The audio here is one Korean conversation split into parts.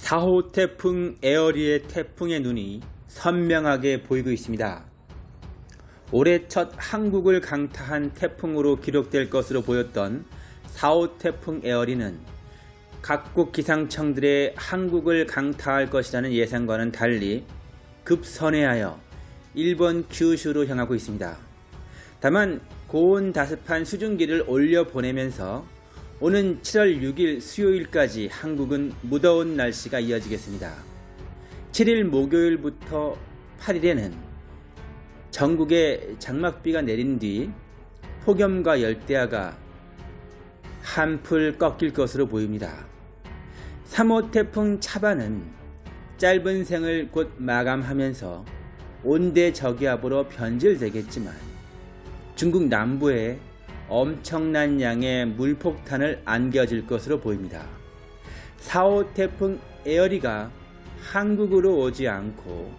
4호 태풍 에어리의 태풍의 눈이 선명하게 보이고 있습니다. 올해 첫 한국을 강타한 태풍으로 기록될 것으로 보였던 4호 태풍 에어리는 각국 기상청들의 한국을 강타할 것이라는 예상과는 달리 급선회하여 일본 규슈로 향하고 있습니다. 다만 고온 다습한 수증기를 올려 보내면서 오는 7월 6일 수요일까지 한국은 무더운 날씨가 이어지겠습니다. 7일 목요일부터 8일에는 전국에 장막비가 내린 뒤 폭염과 열대야가 한풀 꺾일 것으로 보입니다. 3호 태풍 차반은 짧은 생을 곧 마감하면서 온대 저기압으로 변질되겠지만 중국 남부에 엄청난 양의 물폭탄을 안겨줄 것으로 보입니다. 4호 태풍 에어리가 한국으로 오지 않고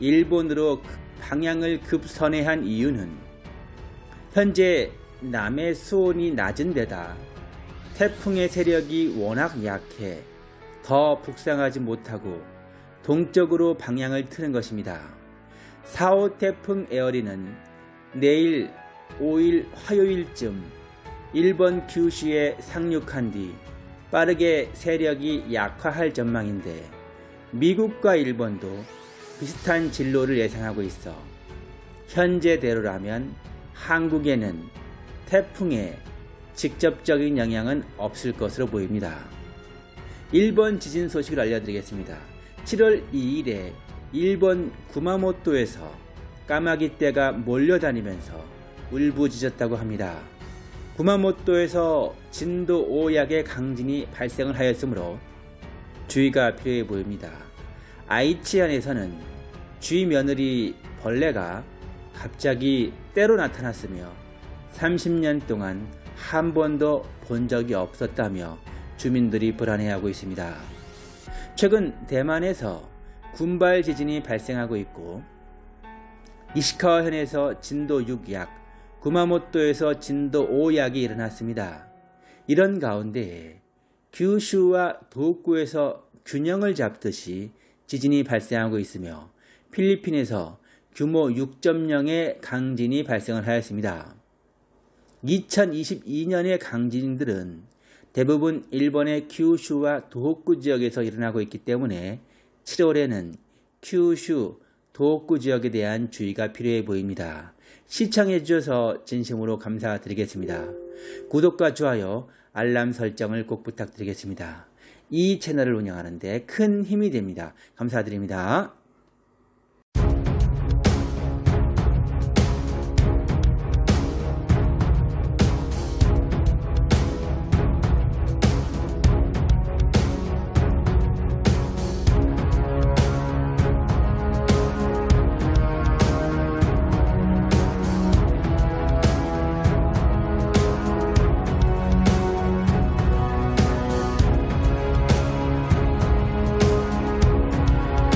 일본으로 방향을 급선회한 이유는 현재 남의 수온이 낮은 데다 태풍의 세력이 워낙 약해 더 북상하지 못하고 동쪽으로 방향을 트는 것입니다. 4호 태풍 에어리는 내일 5일 화요일쯤 일본 규슈에 상륙한 뒤 빠르게 세력이 약화할 전망인데 미국과 일본도 비슷한 진로를 예상하고 있어 현재대로라면 한국에는 태풍의 직접적인 영향은 없을 것으로 보입니다. 일본 지진 소식을 알려드리겠습니다. 7월 2일에 일본 구마모토에서 까마귀떼가 몰려다니면서 울부짖었다고 합니다. 구마모토에서 진도 5약의 강진이 발생을 하였으므로 주의가 필요해 보입니다. 아이치현에서는 주위 며느리 벌레가 갑자기 때로 나타났으며 30년 동안 한 번도 본 적이 없었다며 주민들이 불안해하고 있습니다. 최근 대만에서 군발 지진이 발생하고 있고 이시카와현에서 진도 6약, 구마모토에서 진도 5약이 일어났습니다. 이런 가운데 규슈와 도쿠에서 균형을 잡듯이 지진이 발생하고 있으며 필리핀에서 규모 6.0의 강진이 발생을 하였습니다. 2022년의 강진들은 대부분 일본의 규슈와 도호쿠 지역에서 일어나고 있기 때문에 7월에는 규슈, 도호쿠 지역에 대한 주의가 필요해 보입니다. 시청해 주셔서 진심으로 감사드리겠습니다. 구독과 좋아요, 알람 설정을 꼭 부탁드리겠습니다. 이 채널을 운영하는데 큰 힘이 됩니다. 감사드립니다.